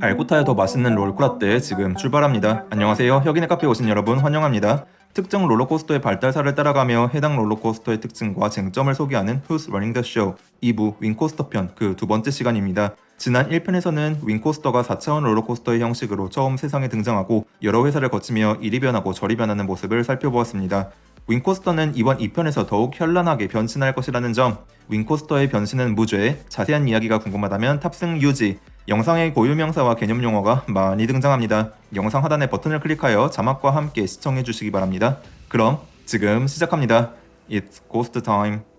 알고 타야 더 맛있는 롤쿠라떼 지금 출발합니다. 안녕하세요. 혁인의 카페에 오신 여러분 환영합니다. 특정 롤러코스터의 발달사를 따라가며 해당 롤러코스터의 특징과 쟁점을 소개하는 Who's Running the Show 2부 윙코스터 편 그 두 번째 시간입니다. 지난 1편에서는 윙코스터가 4차원 롤러코스터의 형식으로 처음 세상에 등장하고 여러 회사를 거치며 이리 변하고 저리 변하는 모습을 살펴보았습니다. 윙코스터는 이번 2편에서 더욱 현란하게 변신할 것이라는 점, 윙코스터의 변신은 무죄, 자세한 이야기가 궁금하다면 탑승 유지, 영상의 고유명사와 개념 용어가 많이 등장합니다. 영상 하단의 버튼을 클릭하여 자막과 함께 시청해 주시기 바랍니다. 그럼 지금 시작합니다. It's Ghost Time.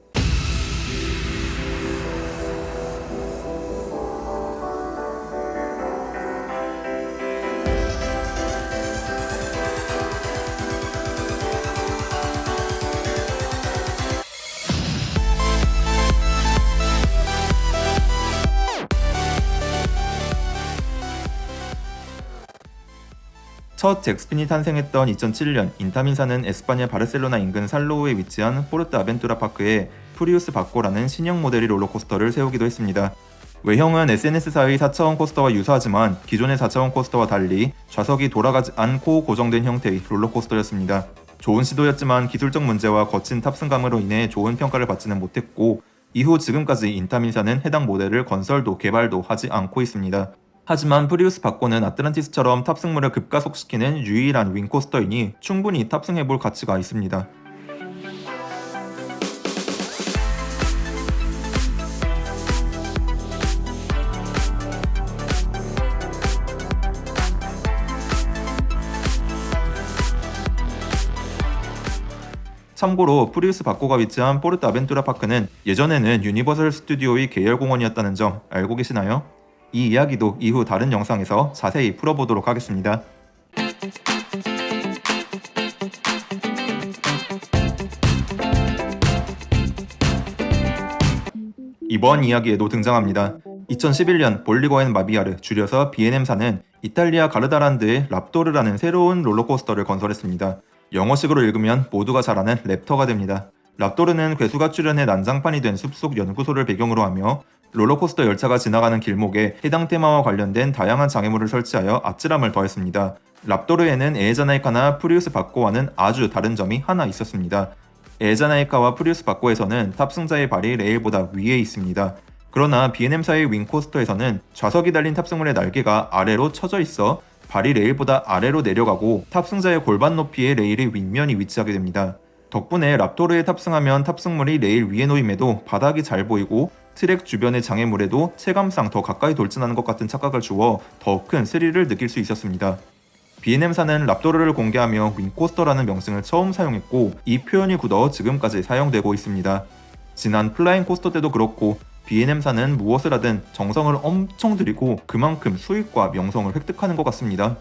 첫 잭스핀이 탄생했던 2007년 인타민사는 에스파냐 바르셀로나 인근 살로우에 위치한 포르트 아벤투라 파크에 프리우스 바코라는 신형 모델의 롤러코스터를 세우기도 했습니다. 외형은 SNS사의 4차원 coaster와 유사하지만 기존의 4차원 coaster와 달리 좌석이 돌아가지 않고 고정된 형태의 롤러코스터였습니다. 좋은 시도였지만 기술적 문제와 거친 탑승감으로 인해 좋은 평가를 받지는 못했고 이후 지금까지 인타민사는 해당 모델을 건설도 개발도 하지 않고 있습니다. 하지만 프리우스 바코는 아틀란티스처럼 탑승물을 급가속시키는 유일한 wing coaster이니 충분히 탑승해볼 가치가 있습니다. 참고로 프리우스 바코가 위치한 포르트 아벤투라 파크는 예전에는 유니버설 스튜디오의 계열 공원이었다는 점 알고 계시나요? 이 이야기도 이후 다른 영상에서 자세히 풀어보도록 하겠습니다. 이번 이야기에도 등장합니다. 2011년 볼리거앤 마비아르 줄여서 BNM사는 이탈리아 가르다란드의 랍도르라는 새로운 롤러코스터를 건설했습니다. 영어식으로 읽으면 모두가 잘 아는 랩터가 됩니다. 랍도르는 괴수가 출연해 난장판이 된 숲속 연구소를 배경으로 하며 롤러코스터 열차가 지나가는 길목에 해당 테마와 관련된 다양한 장애물을 설치하여 아찔함을 더했습니다. 랍토르에는 에에자나이카나 프리우스 바코와는 아주 다른 점이 하나 있었습니다. 에에자나이카와 프리우스 바코에서는 탑승자의 발이 레일보다 위에 있습니다. 그러나 B&M사의 wing coaster에서는 좌석이 달린 탑승물의 날개가 아래로 쳐져 있어 발이 레일보다 아래로 내려가고 탑승자의 골반 높이의 레일의 윗면이 위치하게 됩니다. 덕분에 랍토르에 탑승하면 탑승물이 레일 위에 놓임에도 바닥이 잘 보이고 트랙 주변의 장애물에도 체감상 더 가까이 돌진하는 것 같은 착각을 주어 더 큰 스릴을 느낄 수 있었습니다. B&M사는 랍토르를 공개하며 wing coaster라는 명칭을 처음 사용했고 이 표현이 굳어 지금까지 사용되고 있습니다. 지난 flying coaster 때도 그렇고 B&M사는 무엇을 하든 정성을 엄청 들이고 그만큼 수익과 명성을 획득하는 것 같습니다.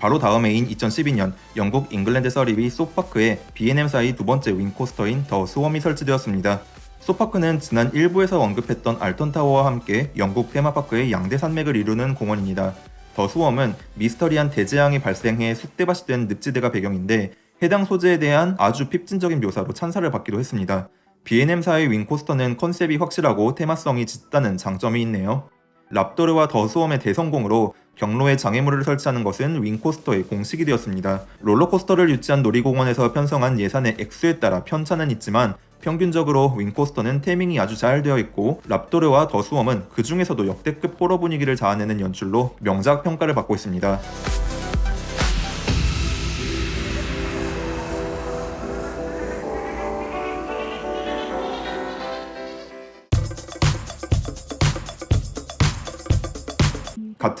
바로 다음 해인 2012년 영국 잉글랜드 서리비 소파크에 B&M사의 두 번째 wing coaster인 더 스웜이 설치되었습니다. 소파크는 지난 1부에서 언급했던 알턴타워와 함께 영국 테마파크의 양대 산맥을 이루는 공원입니다. 더 수웜은 미스터리한 대재앙이 발생해 쑥대밭이 된 늪지대가 배경인데 해당 소재에 대한 아주 핍진적인 묘사로 찬사를 받기도 했습니다. B&M사의 윙코스터는 컨셉이 확실하고 테마성이 짙다는 장점이 있네요. 랍도르와 더 수엄의 대성공으로 경로에 장애물을 설치하는 것은 윙코스터의 공식이 되었습니다. 롤러코스터를 유치한 놀이공원에서 편성한 예산의 액수에 따라 편차는 있지만 평균적으로 윙코스터는 테밍이 아주 잘 되어 있고 랍도르와 더 수엄은 그 중에서도 역대급 호러 분위기를 자아내는 연출로 명작 평가를 받고 있습니다.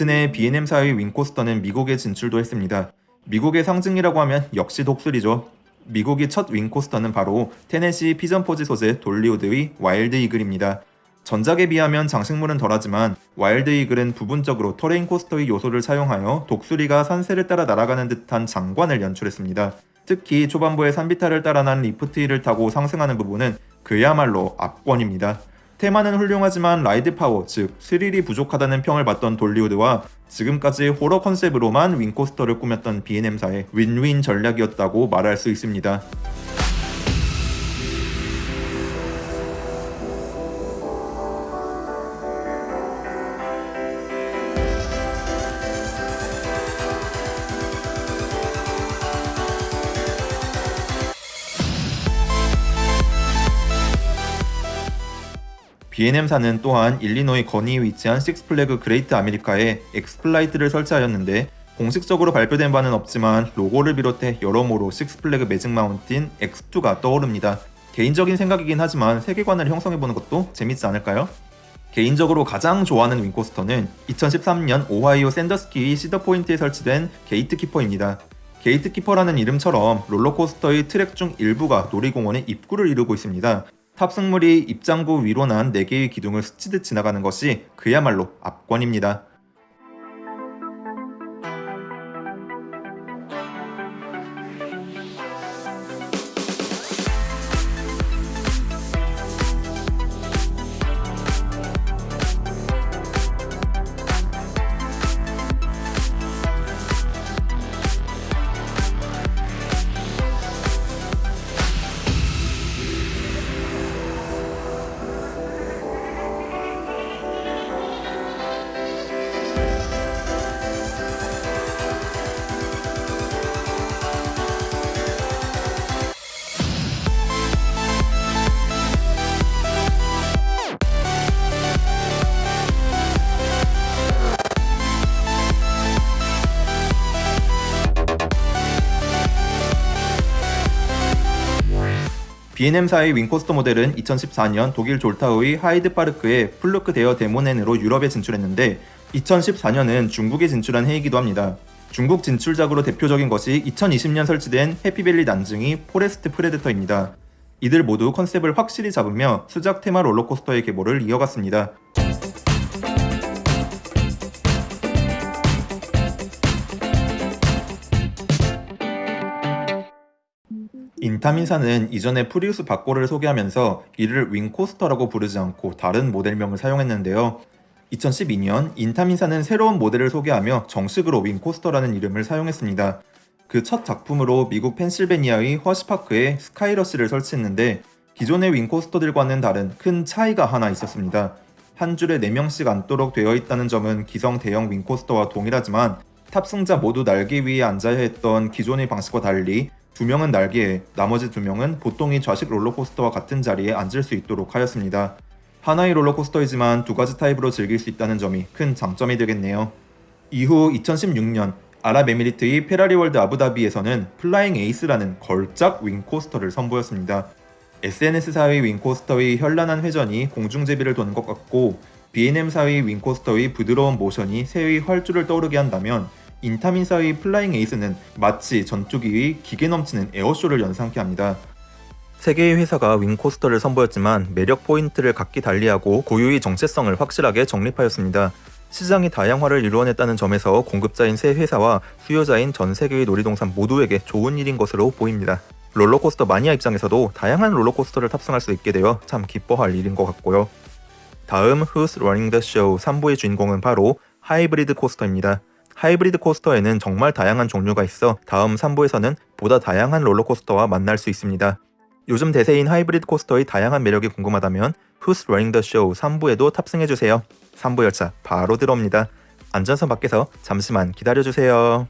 같은 해 B&M사의 wing coaster는 미국에 진출도 했습니다. 미국의 상징이라고 하면 역시 독수리죠. 미국의 첫 wing coaster는 바로 테네시 피전포지 소재 돌리우드의 와일드 이글입니다. 전작에 비하면 장식물은 덜하지만 와일드 이글은 부분적으로 terrain coaster의 요소를 사용하여 독수리가 산세를 따라 날아가는 듯한 장관을 연출했습니다. 특히 초반부에 산비탈을 따라 난 lift hill을 타고 상승하는 부분은 그야말로 압권입니다. 테마는 훌륭하지만 ride power, 즉 스릴이 부족하다는 평을 받던 돌리우드와 지금까지 호러 컨셉으로만 wing coaster를 꾸몄던 B&M사의 윈윈 전략이었다고 말할 수 있습니다. B&M사는 또한 일리노이 거니에 위치한 식스플래그 그레이트 아메리카에 엑스플라이트를 설치하였는데 공식적으로 발표된 바는 없지만 로고를 비롯해 여러모로 식스플래그 매직 마운틴 X2가 떠오릅니다. 개인적인 생각이긴 하지만 세계관을 형성해보는 것도 재밌지 않을까요? 개인적으로 가장 좋아하는 wing coaster는 2013년 오하이오 샌더스키 시더포인트에 설치된 게이트키퍼입니다. 게이트키퍼라는 이름처럼 롤러코스터의 트랙 중 일부가 놀이공원의 입구를 이루고 있습니다. 탑승물이 입장구 위로 난 4개의 기둥을 스치듯 지나가는 것이 그야말로 압권입니다. B&M사의 wing coaster 모델은 2014년 독일 졸타우의 하이드파르크의 플루크 데어 데모넨으로 유럽에 진출했는데 2014년은 중국에 진출한 해이기도 합니다. 중국 진출작으로 대표적인 것이 2020년 설치된 해피밸리 난징의 포레스트 프레데터입니다. 이들 모두 컨셉을 확실히 잡으며 수작 테마 롤러코스터의 계보를 이어갔습니다. 인타민사는 이전에 프리우스 바코를 소개하면서 이를 wing coaster라고 부르지 않고 다른 모델명을 사용했는데요. 2012년 인타민사는 새로운 모델을 소개하며 정식으로 wing coaster라는 이름을 사용했습니다. 그 첫 작품으로 미국 펜실베니아의 허시파크에 스카이러시를 설치했는데 기존의 wing coaster들과는 다른 큰 차이가 하나 있었습니다. 한 줄에 4명씩 앉도록 되어 있다는 점은 기성 대형 wing coaster와 동일하지만 탑승자 모두 날개 위에 앉아야 했던 기존의 방식과 달리 두 명은 날개에 나머지 두 명은 보통의 좌식 롤러코스터와 같은 자리에 앉을 수 있도록 하였습니다. 하나의 롤러코스터이지만 두 가지 타입으로 즐길 수 있다는 점이 큰 장점이 되겠네요. 이후 2016년 아랍에미리트의 페라리 월드 아부다비에서는 플라잉 에이스라는 걸작 wing coaster를 선보였습니다. SNS사의 wing coaster의 현란한 회전이 공중제비를 도는 것 같고 B&M사의 wing coaster의 부드러운 모션이 새의 활주를 떠오르게 한다면 인타민사의 Flying Ace는 마치 전투기의 기개 넘치는 에어쇼를 연상케 합니다. 세 개의 회사가 wing coaster를 선보였지만 매력 포인트를 각기 달리하고 고유의 정체성을 확실하게 정립하였습니다. 시장이 다양화를 이루어냈다는 점에서 공급자인 세 회사와 수요자인 전 세계의 놀이동산 모두에게 좋은 일인 것으로 보입니다. 롤러코스터 마니아 입장에서도 다양한 롤러코스터를 탑승할 수 있게 되어 참 기뻐할 일인 것 같고요. 다음 Who's Running the Show 3부의 주인공은 바로 하이브리드 코스터입니다. 하이브리드 코스터에는 정말 다양한 종류가 있어 다음 3부에서는 보다 다양한 롤러코스터와 만날 수 있습니다. 요즘 대세인 하이브리드 코스터의 다양한 매력이 궁금하다면 Who's Running the Show 3부에도 탑승해주세요. 3부 열차 바로 들어옵니다. 안전선 밖에서 잠시만 기다려주세요.